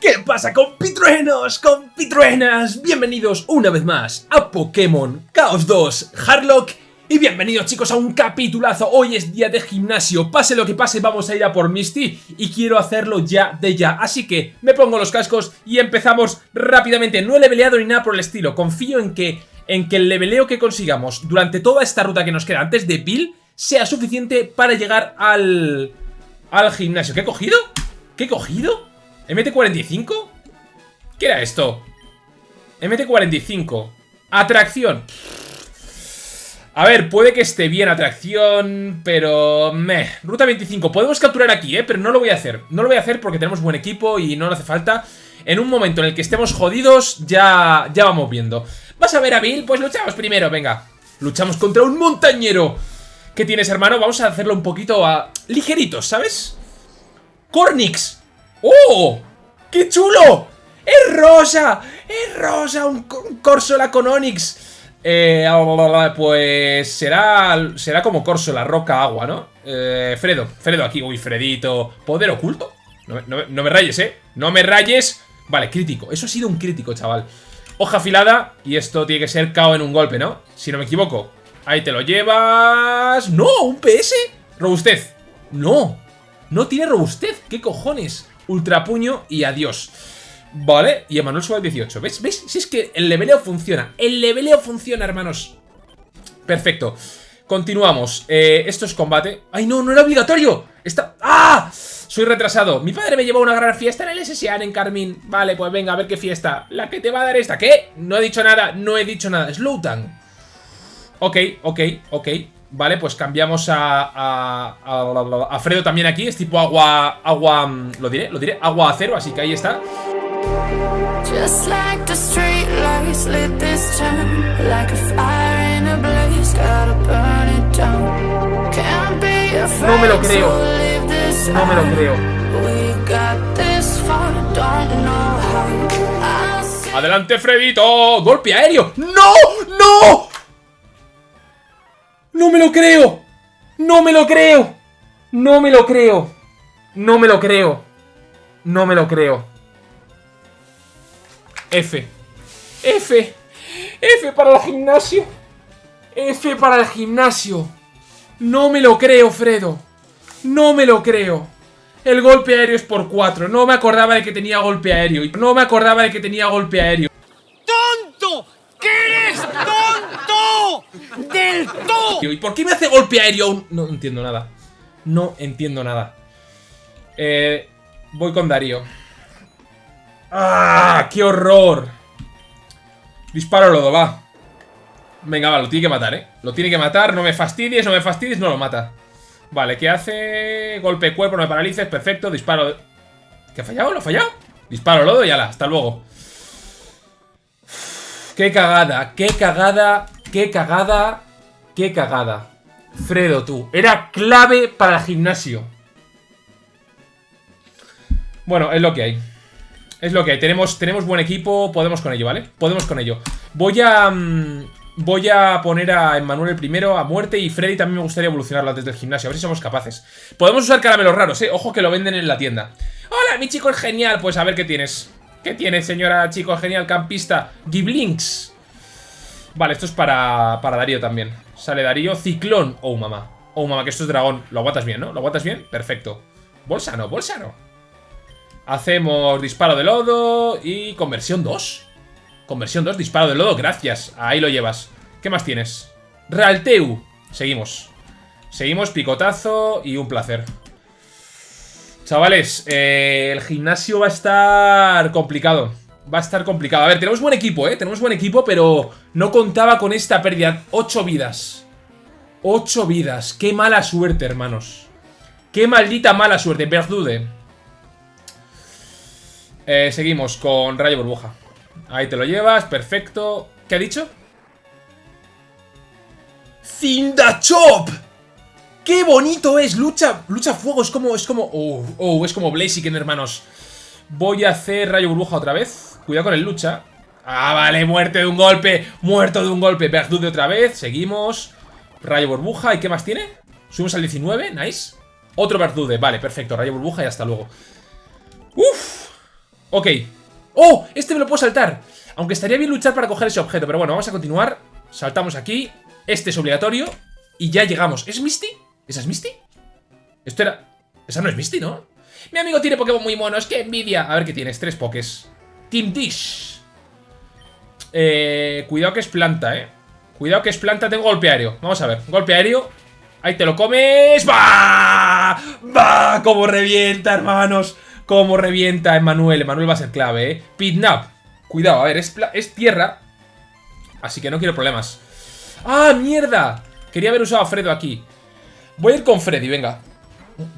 ¿Qué pasa compitruenos, compitruenas? Bienvenidos una vez más a Pokémon Chaos 2 Hardlock y bienvenidos chicos a un capitulazo, hoy es día de gimnasio, pase lo que pase vamos a ir a por Misty y quiero hacerlo ya de ya, así que me pongo los cascos y empezamos rápidamente, no he leveleado ni nada por el estilo, confío en que, en que el leveleo que consigamos durante toda esta ruta que nos queda antes de Bill sea suficiente para llegar al, al gimnasio. ¿Qué he cogido? ¿Qué he cogido? ¿MT45? ¿Qué era esto? MT45 Atracción A ver, puede que esté bien atracción Pero... Meh Ruta 25 Podemos capturar aquí, ¿eh? Pero no lo voy a hacer No lo voy a hacer porque tenemos buen equipo y no hace falta En un momento en el que estemos jodidos Ya, ya vamos viendo ¿Vas a ver a Bill? Pues luchamos primero, venga Luchamos contra un montañero ¿Qué tienes, hermano? Vamos a hacerlo un poquito a... Ligeritos, ¿sabes? Cornix ¡Oh! ¡Qué chulo! ¡Es rosa! ¡Es rosa! Un, Corsola con Onix. Eh, pues será será como Corsola, roca, agua, ¿no? Eh, Fredo, Fredo aquí. Uy, Fredito. ¿Poder oculto? No, me rayes, ¿eh? No me rayes. Vale, crítico. Eso ha sido un crítico, chaval. Hoja afilada. Y esto tiene que ser KO en un golpe, ¿no? Si no me equivoco. Ahí te lo llevas. ¡No! ¿Un PS? Robustez. No. No tiene robustez. ¿Qué cojones? Ultrapuño y adiós. Vale, y Emanuel sube al 18. ¿Ves? ¿Ves? Si es que el leveleo funciona. El leveleo funciona, hermanos. Perfecto. Continuamos. Eh, esto es combate. ¡Ay, no! ¡No era obligatorio! Está... ¡Ah! Soy retrasado. Mi padre me llevó a una gran fiesta en el SSAN en Carmín. Vale, pues venga, a ver qué fiesta. La que te va a dar esta. ¿Qué? No he dicho nada. No he dicho nada. Slowdown. Ok, ok, ok. Vale, pues cambiamos a, a, a, Fredo también aquí. Es tipo agua, agua, mm, lo diré, lo diré, agua acero, así que ahí está. No me lo creo. No me lo creo. Adelante, Fredito. Golpe aéreo. ¡No! ¡No! ¡No me lo creo! ¡No me lo creo! ¡No me lo creo! ¡No me lo creo! ¡No me lo creo! F. F. F para el gimnasio. F para el gimnasio. No me lo creo, Fredo. No me lo creo. El golpe aéreo es por 4. No me acordaba de que tenía golpe aéreo. No me acordaba de que tenía golpe aéreo. ¡Tonto! ¿Qué eres tonto! ¿Y por qué me hace golpe aéreo? No entiendo nada. No entiendo nada. Eh, voy con Darío. ¡Ah! ¡Qué horror! Disparo lodo, va. Venga, va, lo tiene que matar, ¿eh? Lo tiene que matar, no me fastidies, no me fastidies, no lo mata. Vale, ¿qué hace? Golpe cuerpo, no me paralices, perfecto, disparo... ¿Qué ha fallado? ¿Lo ha fallado? Disparo lodo y ala, hasta luego. Qué cagada, qué cagada, qué cagada, qué cagada. Fredo, tú. Era clave para el gimnasio. Bueno, es lo que hay. Es lo que hay. Tenemos, tenemos buen equipo, podemos con ello, ¿vale? Podemos con ello. Voy a... Mm, voy a poner a Emmanuel el primero a muerte y Freddy también me gustaría evolucionarlo desde el gimnasio, a ver si somos capaces. Podemos usar caramelos raros, ¿eh? Ojo que lo venden en la tienda. Hola, mi chico es genial. Pues a ver qué tienes. ¿Qué tiene, señora chico genial campista? Giblinks. Vale, esto es para, para Darío también. Sale Darío. Ciclón. Oh, mamá. Oh, mamá, que esto es dragón. Lo aguantas bien, ¿no? ¿Lo aguantas bien? Perfecto. Bolsa no, bolsa no. Hacemos disparo de lodo y conversión 2. Conversión 2, disparo de lodo, gracias. Ahí lo llevas. ¿Qué más tienes? Realteu. Seguimos. Seguimos, picotazo y un placer. Chavales, eh, el gimnasio va a estar complicado. Va a estar complicado. A ver, tenemos buen equipo, ¿eh? Tenemos buen equipo, pero no contaba con esta pérdida. Ocho vidas. Ocho vidas. Qué mala suerte, hermanos. Qué maldita mala suerte. Verdude. Eh, seguimos con Rayo Burbuja. Ahí te lo llevas, perfecto. ¿Qué ha dicho? ¡Cindachop! ¡Qué bonito es! Lucha, lucha fuego, es como, es como, oh, oh, es como Blaziken, hermanos. Voy a hacer rayo burbuja otra vez. Cuidado con el lucha. Ah, vale, muerte de un golpe, muerto de un golpe. Verdude otra vez, seguimos. Rayo burbuja, ¿y qué más tiene? Subimos al 19, nice. Otro Verdude, vale, perfecto, rayo burbuja y hasta luego. Uf. Ok. ¡Oh! Este me lo puedo saltar. Aunque estaría bien luchar para coger ese objeto. Pero bueno, vamos a continuar. Saltamos aquí. Este es obligatorio. Y ya llegamos. ¿Es Misty? ¿Esa es Misty? Esto era... Esa no es Misty, ¿no? Mi amigo tiene Pokémon muy monos. ¡Qué envidia! A ver qué tienes. Tres Pokés. Team Dish. Eh, cuidado que es planta, ¿eh? Cuidado que es planta. Tengo golpe aéreo. Vamos a ver. Golpe aéreo. Ahí te lo comes. ¡Va! ¡Va! ¡Cómo revienta, hermanos! ¡Cómo revienta Emanuel! Emanuel va a ser clave, ¿eh? Pitnap. Cuidado, a ver, es, es tierra. Así que no quiero problemas. ¡Ah, mierda! Quería haber usado a Fredo aquí. Voy a ir con Freddy, venga.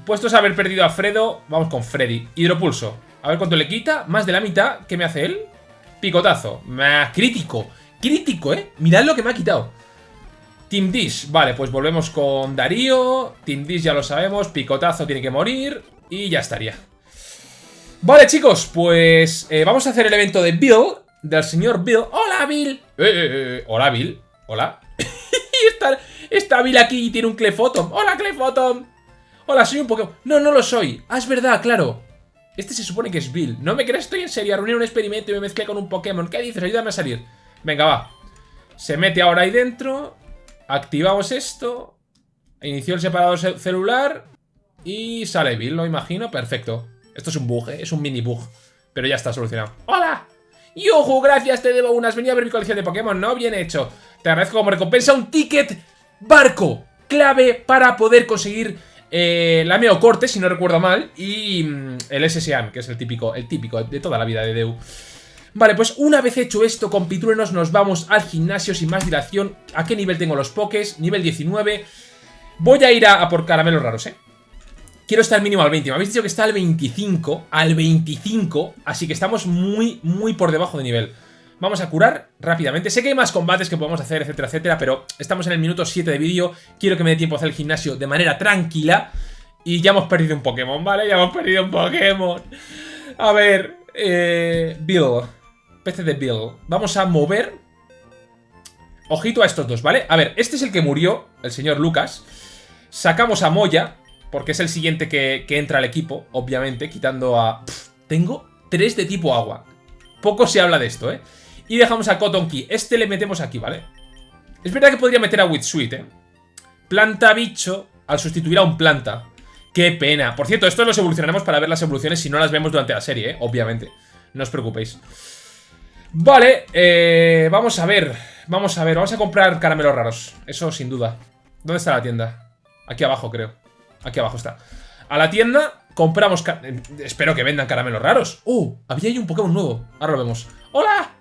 Puestos a haber perdido a Fredo, vamos con Freddy. Hidropulso. A ver cuánto le quita. Más de la mitad. ¿Qué me hace él? Picotazo. crítico. Crítico, ¿eh? Mirad lo que me ha quitado. Team Dish. Vale, pues volvemos con Darío. Team Dish ya lo sabemos. Picotazo tiene que morir. Y ya estaría. Vale, chicos, pues eh, vamos a hacer el evento de Bill. Del señor Bill. ¡Hola, Bill! Eh, eh, eh hola, Bill. Hola. está, está Bill aquí y tiene un Clefotom. ¡Hola, Clefotom! Hola, soy un Pokémon. No, no lo soy. Ah, es verdad, claro. Este se supone que es Bill. No me crees, estoy en serio. A reunir un experimento y me mezclé con un Pokémon. ¿Qué dices? Ayúdame a salir. Venga, va. Se mete ahora ahí dentro. Activamos esto. Inició el separador celular. Y sale Bill, lo imagino. Perfecto. Esto es un bug, ¿eh? es un mini bug. Pero ya está solucionado. ¡Hola! ¡Yuhu! Gracias, te debo unas. Venía a ver mi colección de Pokémon, ¿no? Bien hecho. Te agradezco como recompensa un ticket barco. Clave para poder conseguir eh, la Meocorte, si no recuerdo mal. Y mm, el SSAM, que es el típico, el típico de toda la vida de Deu. Vale, pues una vez hecho esto con Pitruenos nos vamos al gimnasio sin más dilación. ¿A qué nivel tengo los pokés? Nivel 19. Voy a ir a por caramelos raros, ¿eh? Quiero estar mínimo al 20. Me habéis dicho que está al 25. Al 25. Así que estamos muy, muy por debajo de nivel. Vamos a curar rápidamente. Sé que hay más combates que podemos hacer, etcétera, etcétera. Pero estamos en el minuto 7 de vídeo. Quiero que me dé tiempo a hacer el gimnasio de manera tranquila. Y ya hemos perdido un Pokémon, ¿vale? Ya hemos perdido un Pokémon. A ver. Eh, Bill. PC de Bill. Vamos a mover. Ojito a estos dos, ¿vale? A ver, este es el que murió, el señor Lucas. Sacamos a Moya. Porque es el siguiente que, entra al equipo, obviamente, quitando a... tengo tres de tipo agua. Poco se habla de esto, ¿eh? Y dejamos a Cotton Key. Este le metemos aquí, ¿vale? Es verdad que podría meter a Witsuit, ¿eh? Planta bicho al sustituir a un planta. ¡Qué pena! Por cierto, esto los evolucionaremos para ver las evoluciones si no las vemos durante la serie, ¿eh? Obviamente. No os preocupéis. Vale, eh, vamos a ver. Vamos a ver, vamos a comprar caramelos raros. Eso sin duda. ¿Dónde está la tienda? Aquí abajo, creo. Aquí abajo está. A la tienda, compramos... Eh, espero que vendan caramelos raros. ¡Uh! Había ahí un Pokémon nuevo. Ahora lo vemos. ¡Hola!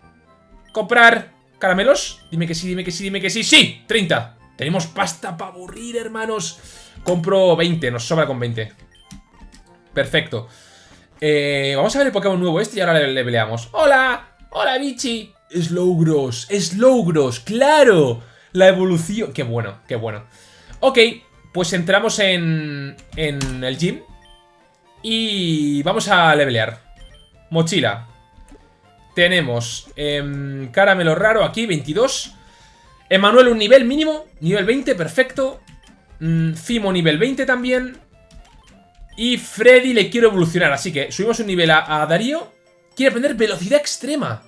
¿Comprar caramelos? Dime que sí, dime que sí, dime que sí. ¡Sí! 30. Tenemos pasta para aburrir, hermanos. Compro 20, nos sobra con 20. Perfecto. Eh, vamos a ver el Pokémon nuevo este y ahora le, peleamos. ¡Hola! ¡Hola, bichi! Slowgross, Slowgross, claro. La evolución. Qué bueno, qué bueno. Ok, pues entramos en, en el gym y vamos a levelear. Mochila. Tenemos eh, caramelo raro aquí, 22. Emanuel un nivel mínimo, nivel 20, perfecto. Mm, Fimo nivel 20 también. Y Freddy le quiero evolucionar, así que subimos un nivel a, Darío. Quiere aprender velocidad extrema.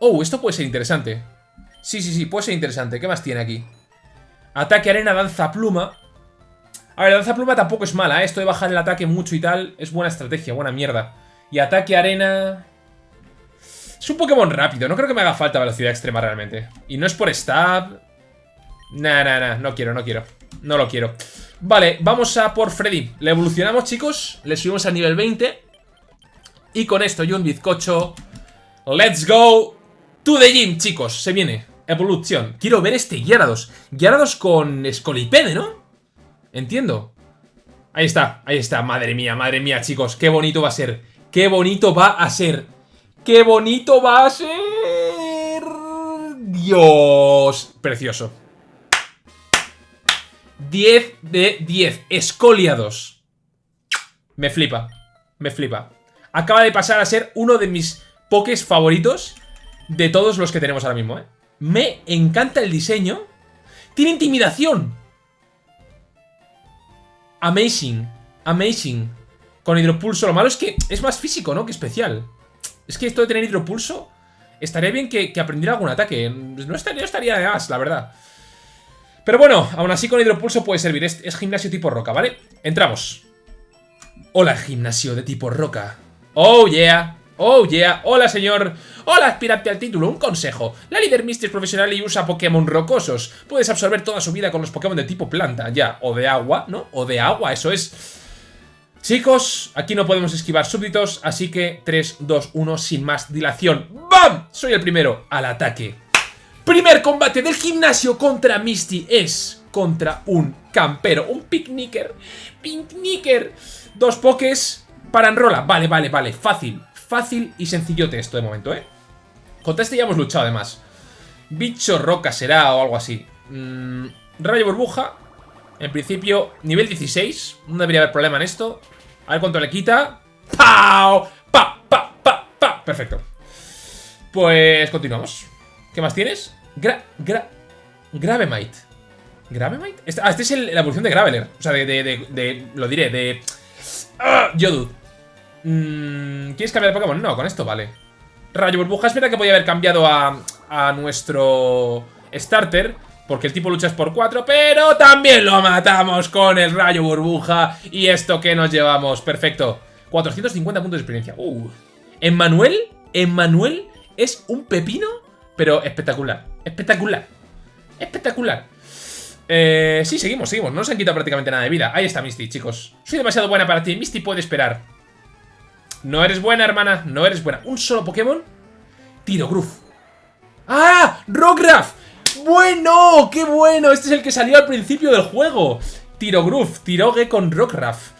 Oh, esto puede ser interesante. Sí, sí, sí, puede ser interesante. ¿Qué más tiene aquí? Ataque arena, danza pluma. A ver, lanza pluma tampoco es mala, ¿eh? Esto de bajar el ataque mucho y tal es buena estrategia, buena mierda. Y ataque arena... Es un Pokémon rápido, no creo que me haga falta velocidad extrema realmente. Y no es por stab... Nah, nah, nah, no quiero, no quiero. No lo quiero. Vale, vamos a por Freddy. Le evolucionamos, chicos. Le subimos a nivel 20. Y con esto y un bizcocho... ¡Let's go! To the gym, chicos. Se viene. Evolución. Quiero ver este Gyarados. Gyarados con Scolipede, ¿no? Entiendo. Ahí está, ahí está. Madre mía, madre mía, chicos. Qué bonito va a ser. Qué bonito va a ser. ¡Qué bonito va a ser! Dios. Precioso. 10 de 10. Escoliados. Me flipa. Me flipa. Acaba de pasar a ser uno de mis pokés favoritos de todos los que tenemos ahora mismo, ¿eh? Me encanta el diseño. Tiene intimidación. Amazing. Amazing. Con hidropulso. Lo malo es que es más físico, ¿no? Que especial. Es que esto de tener hidropulso... Estaría bien que, aprendiera algún ataque. No estaría, de más, la verdad. Pero bueno, aún así con hidropulso puede servir. Es, es gimnasio tipo roca, ¿vale? Entramos. Hola, gimnasio de tipo roca. Oh, yeah. Oh, yeah. Hola, señor. Hola, aspirante al título. Un consejo. La líder Misty es profesional y usa Pokémon rocosos. Puedes absorber toda su vida con los Pokémon de tipo planta, ya. O de agua, ¿no? O de agua, eso es... Chicos, aquí no podemos esquivar súbditos, así que 3, 2, 1, sin más dilación. ¡Bam! Soy el primero al ataque. Primer combate del gimnasio contra Misty es contra un campero, un picnicker. Picnicker. Dos pokés para enrola. Vale, vale, vale. Fácil, fácil y sencillote esto de momento, ¿eh? Contra este ya hemos luchado además. Bicho roca será o algo así. Mm, rayo burbuja. En principio, nivel 16. No debería haber problema en esto. A ver cuánto le quita. ¡Pau! ¡Pa! ¡Pa! ¡Pa! ¡Pa! Perfecto. Pues continuamos. ¿Qué más tienes? Gra... Gra... Gravemite. ¿Gravemite? Este, ah, este es la evolución de Graveler. O sea, de... de, de, lo diré, de... ¡Ah! Mm, ¿Quieres cambiar de Pokémon? No, con esto vale. Rayo Burbuja. Es verdad que podía haber cambiado a, a nuestro starter. Porque el tipo lucha es por 4, pero también lo matamos con el rayo burbuja. Y esto que nos llevamos, perfecto. 450 puntos de experiencia. Uh. Emmanuel, Emmanuel es un pepino, pero espectacular. Espectacular. Espectacular. Eh, sí, seguimos, seguimos. No nos han quitado prácticamente nada de vida. Ahí está Misty, chicos. Soy demasiado buena para ti. Misty puede esperar. No eres buena, hermana. No eres buena. Un solo Pokémon. Tiro. ¡Ah! ¡Rograph! ¡Bueno! ¡Qué bueno! Este es el que salió al principio del juego. Tiro Groove, Tiroge con Rockruff.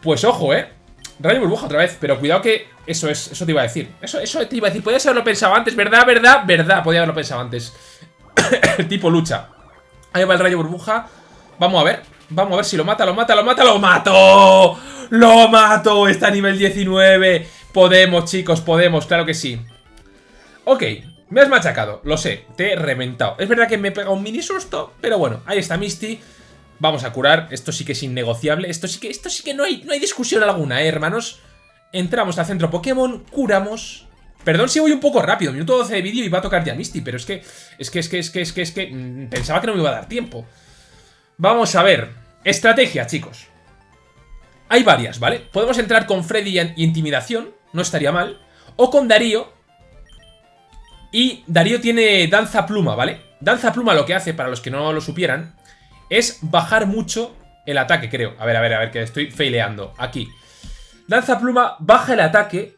Pues ojo, ¿eh? Rayo burbuja otra vez, pero cuidado que eso es, eso te iba a decir. Eso, eso te iba a decir, podías haberlo pensado antes, ¿verdad? ¿Verdad? ¿Verdad? Podía haberlo pensado antes. tipo lucha. Ahí va el rayo burbuja. Vamos a ver. Vamos a ver si lo mata, lo mata, lo mata, lo mato. ¡Lo mato! Está a nivel 19. Podemos, chicos, podemos, claro que sí. Ok, me has machacado, lo sé, te he reventado. Es verdad que me he pegado un mini susto, pero bueno, ahí está Misty. Vamos a curar, esto sí que es innegociable, esto sí que, esto sí que no hay, no hay discusión alguna, ¿eh, hermanos? Entramos al centro Pokémon, curamos... Perdón si voy un poco rápido, minuto 12 de vídeo y va a tocar ya Misty, pero es que, es que, es que, es que, es que, es que, mm, pensaba que no me iba a dar tiempo. Vamos a ver, estrategia, chicos. Hay varias, ¿vale? Podemos entrar con Freddy y Intimidación, no estaría mal. O con Darío, y Darío tiene Danza Pluma, ¿vale? Danza Pluma lo que hace, para los que no lo supieran, es bajar mucho el ataque, creo. A ver, a ver, a ver, que estoy faileando. Aquí. Danza Pluma baja el ataque.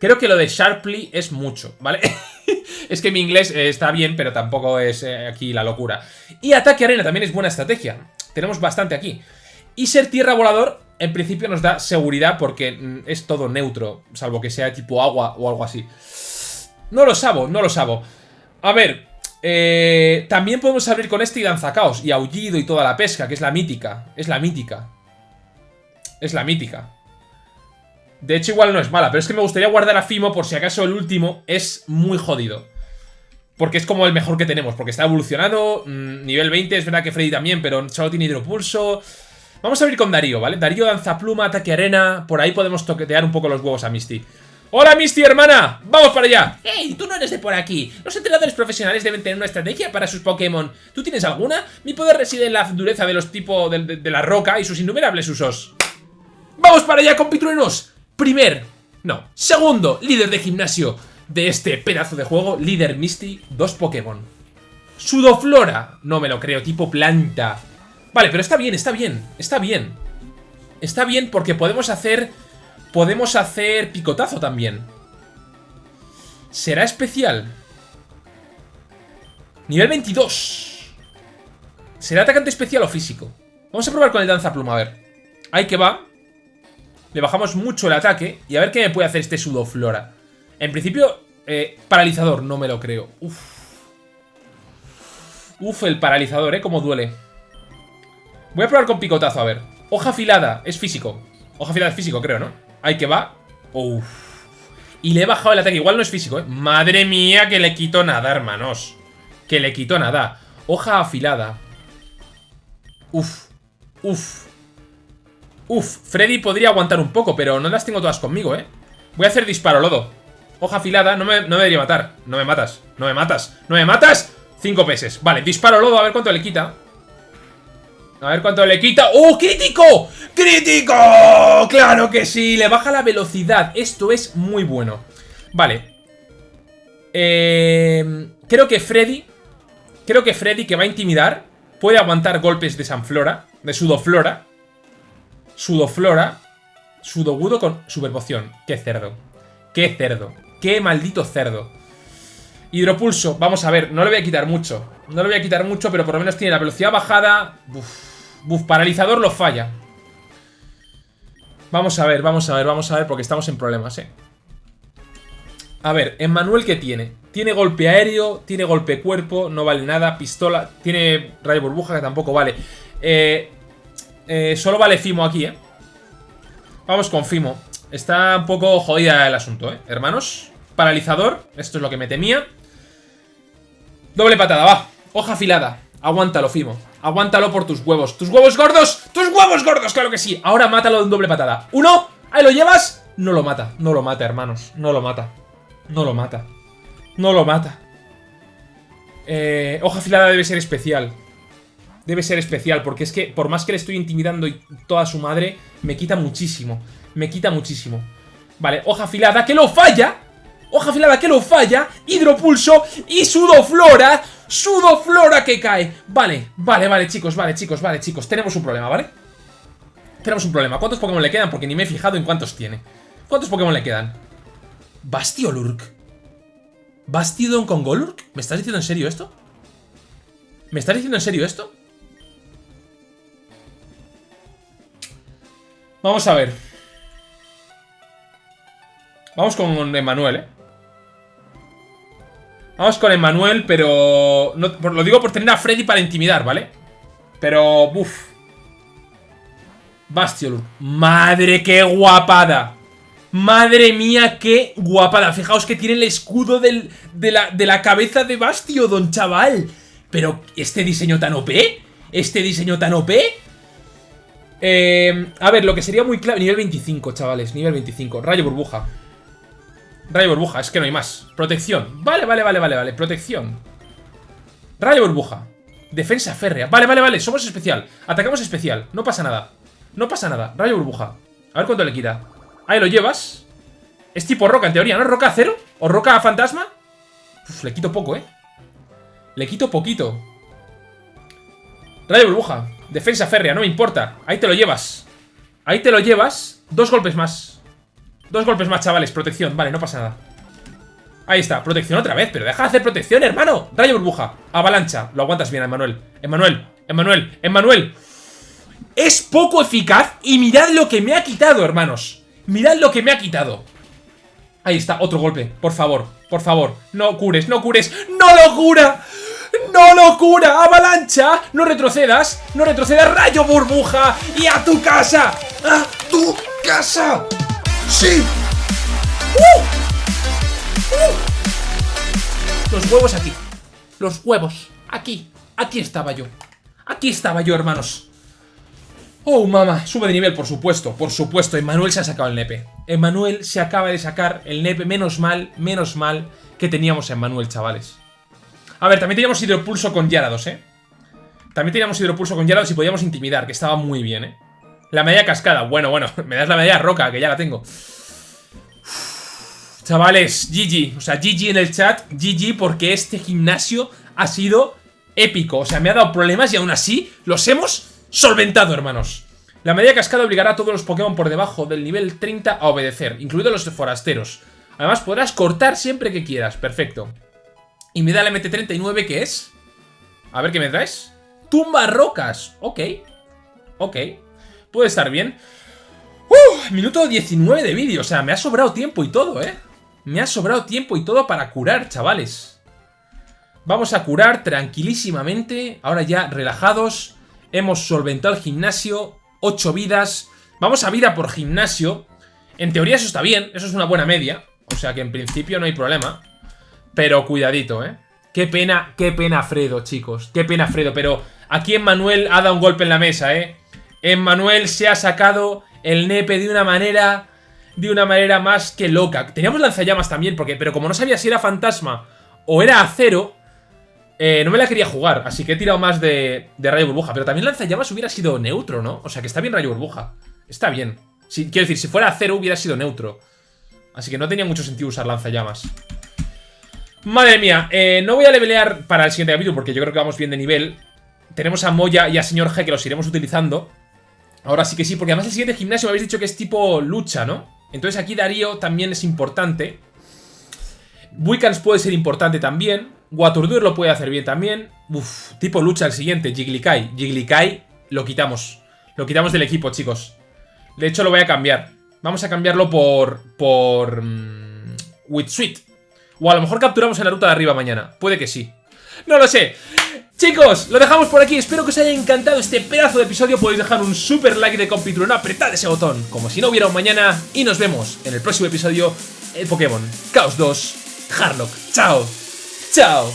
Creo que lo de Sharply es mucho, ¿vale? es que mi inglés eh, está bien, pero tampoco es eh, aquí la locura. Y ataque arena también es buena estrategia. Tenemos bastante aquí. Y ser tierra volador, en principio nos da seguridad porque mm, es todo neutro, salvo que sea tipo agua o algo así. No lo sabo, no lo sabo. A ver, eh, también podemos abrir con este y danzacaos y aullido y toda la pesca, que es la mítica. Es la mítica. Es la mítica. De hecho, igual no es mala, pero es que me gustaría guardar a Fimo por si acaso el último es muy jodido. Porque es como el mejor que tenemos, porque está evolucionado, mm, nivel 20, es verdad que Freddy también, pero solo tiene hidropulso. Vamos a abrir con Darío, ¿vale? Darío danza pluma, ataque arena, por ahí podemos toquetear un poco los huevos a Misty. ¡Hola, Misty, hermana! ¡Vamos para allá! ¡Ey! Tú no eres de por aquí. Los entrenadores profesionales deben tener una estrategia para sus Pokémon. ¿Tú tienes alguna? Mi poder reside en la dureza de los tipos de, la roca y sus innumerables usos. ¡Vamos para allá, compitruenos! Primer, no, segundo líder de gimnasio de este pedazo de juego, líder Misty, dos Pokémon. Sudoflora, no me lo creo, tipo planta. Vale, pero está bien, está bien, está bien. Está bien porque podemos hacer Podemos hacer picotazo también. ¿Será especial? Nivel 22. ¿Será atacante especial o físico? Vamos a probar con el danza pluma, a ver. Ahí que va. Le bajamos mucho el ataque. Y a ver qué me puede hacer este sudoflora. En principio, eh, paralizador, no me lo creo. Uf. Uf, el paralizador, ¿eh? Cómo duele. Voy a probar con picotazo, a ver. Hoja afilada, es físico. Hoja afilada es físico, creo, ¿no? Ahí que va. Uf. Y le he bajado el ataque. Igual no es físico, ¿eh? Madre mía, que le quito nada, hermanos. Que le quito nada. Hoja afilada. Uf. Uf. Uf. Freddy podría aguantar un poco, pero no las tengo todas conmigo, ¿eh? Voy a hacer disparo lodo. Hoja afilada, no me, no me debería matar. No me matas, no me matas, no me matas. Cinco peces. Vale, disparo lodo, a ver cuánto le quita. A ver cuánto le quita. ¡Oh, crítico! ¡Crítico! ¡Claro que sí! Le baja la velocidad. Esto es muy bueno. Vale. Eh, creo que Freddy... Creo que Freddy, que va a intimidar, puede aguantar golpes de Sanflora, de Sudoflora. Sudoflora. Sudogudo con Superpoción. ¡Qué cerdo! ¡Qué cerdo! ¡Qué maldito cerdo! Hidropulso, vamos a ver, no le voy a quitar mucho No le voy a quitar mucho, pero por lo menos tiene la velocidad bajada. Buf, paralizador lo falla. Vamos a ver, vamos a ver, vamos a ver Porque estamos en problemas, eh. A ver, Emmanuel ¿qué tiene? Tiene golpe aéreo, tiene golpe cuerpo No vale nada, pistola Tiene rayo burbuja que tampoco vale. Eh, eh, Solo vale Fimo aquí, eh. Vamos con Fimo. Está un poco jodida el asunto, eh. Hermanos Paralizador, esto es lo que me temía Doble patada, va. Hoja afilada. Aguántalo, Fimo. Aguántalo por tus huevos. ¡Tus huevos gordos! ¡Tus huevos gordos! ¡Claro que sí! Ahora mátalo de un doble patada. ¡Uno! ¡Ahí lo llevas! No lo mata. No lo mata, hermanos. No lo mata. No lo mata. No lo mata. Eh, hoja afilada debe ser especial. Debe ser especial, porque es que por más que le estoy intimidando y toda su madre, me quita muchísimo. Me quita muchísimo. Vale, hoja afilada que lo falla hoja afilada que lo falla, hidropulso y sudoflora, sudoflora que cae. Vale, vale, vale, chicos, vale, chicos, vale, chicos, tenemos un problema, ¿vale? Tenemos un problema. ¿Cuántos Pokémon le quedan? Porque ni me he fijado en cuántos tiene. ¿Cuántos Pokémon le quedan? Bastiolurk. ¿Bastiodon con Golurk? ¿Me estás diciendo en serio esto? ¿Me estás diciendo en serio esto? Vamos a ver. Vamos con Emanuel, ¿eh? Vamos con Emmanuel, pero... lo digo por tener a Freddy para intimidar, ¿vale? Pero... Buf. Bastion. Madre, qué guapada. Madre mía, qué guapada. Fijaos que tiene el escudo de, la, de la cabeza de Bastiodon, chaval. Pero, ¿este diseño tan OP? ¿Este diseño tan OP? Eh, a ver, lo que sería muy clave... Nivel 25, chavales. Nivel 25. Rayo burbuja. Rayo burbuja, es que no hay más. Protección. Vale, vale, vale, vale, vale. Protección. Rayo burbuja. Defensa férrea. Vale, vale, vale. Somos especial. Atacamos especial. No pasa nada. No pasa nada. Rayo burbuja. A ver cuánto le quita. Ahí lo llevas. Es tipo roca, en teoría, ¿no? ¿Roca cero? ¿O roca fantasma? Uf, le quito poco, ¿eh? Le quito poquito. Rayo burbuja. Defensa férrea, no me importa. Ahí te lo llevas. Ahí te lo llevas. Dos golpes más. Dos golpes más, chavales. Protección. Vale, no pasa nada. Ahí está. Protección otra vez. Pero deja de hacer protección, hermano. Rayo burbuja. Avalancha. Lo aguantas bien, Emanuel. Emanuel. Emanuel. Emanuel. Es poco eficaz. Y mirad lo que me ha quitado, hermanos. Mirad lo que me ha quitado. Ahí está. Otro golpe. Por favor. Por favor. No cures. No cures. ¡No lo cura! ¡No lo cura! ¡Avalancha! ¡No retrocedas! ¡No retrocedas! ¡Rayo burbuja! ¡Y a tu casa! ¡A tu casa! ¡Sí! ¡Uh! ¡Uh! Los huevos aquí. Los huevos. Aquí. Aquí estaba yo. Aquí estaba yo, hermanos. Oh, mamá. Sube de nivel, por supuesto. Por supuesto. Emanuel se ha sacado el nepe. Emanuel se acaba de sacar el nepe. Menos mal, menos mal que teníamos a Emanuel, chavales. A ver, también teníamos hidropulso con Yarados, ¿eh? También teníamos hidropulso con Yarados y podíamos intimidar, que estaba muy bien, ¿eh? La medalla cascada. Bueno, bueno, me das la medalla roca, que ya la tengo. Chavales, GG. O sea, GG en el chat. GG porque este gimnasio ha sido épico. O sea, me ha dado problemas y aún así los hemos solventado, hermanos. La medalla cascada obligará a todos los Pokémon por debajo del nivel 30 a obedecer, incluidos los forasteros. Además, podrás cortar siempre que quieras. Perfecto. Y me da la MT39, ¿qué es? A ver qué me traes. Tumba rocas. Ok. Ok. Puede estar bien. ¡Uh! Minuto 19 de vídeo. O sea, me ha sobrado tiempo y todo, ¿eh? Me ha sobrado tiempo y todo para curar, chavales. Vamos a curar tranquilísimamente. Ahora ya relajados. Hemos solventado el gimnasio. 8 vidas. Vamos a vida por gimnasio. En teoría eso está bien. Eso es una buena media. O sea que en principio no hay problema. Pero cuidadito, ¿eh? Qué pena, qué pena Fredo, chicos. Qué pena Fredo. Pero aquí en Manuel ha dado un golpe en la mesa, ¿eh? En Manuel se ha sacado el nepe de una manera de una manera más que loca. Teníamos lanzallamas también, porque, pero como no sabía si era fantasma o era acero, eh, no me la quería jugar, así que he tirado más de, rayo burbuja. Pero también lanzallamas hubiera sido neutro, ¿no? O sea que está bien rayo burbuja. Está bien. quiero decir, si fuera acero hubiera sido neutro. Así que no tenía mucho sentido usar lanzallamas. Madre mía, eh, no voy a levelear para el siguiente capítulo porque yo creo que vamos bien de nivel. Tenemos a Moya y a Señor G que los iremos utilizando. Ahora sí que sí, porque además el siguiente gimnasio me habéis dicho que es tipo lucha, ¿no? Entonces aquí Darío también es importante. Wicans puede ser importante también. Waturdur lo puede hacer bien también. Uf, tipo lucha el siguiente, Jigglykai. Jigglykai lo quitamos. Lo quitamos del equipo, chicos. De hecho, lo voy a cambiar. Vamos a cambiarlo por... por... Um. O a lo mejor capturamos en la ruta de arriba mañana. Puede que sí. No lo sé. Chicos, lo dejamos por aquí. Espero que os haya encantado este pedazo de episodio. Podéis dejar un super like de no apretad ese botón, como si no hubiera un mañana. Y nos vemos en el próximo episodio, el Pokémon Chaos 2 Harlock. Chao. Chao.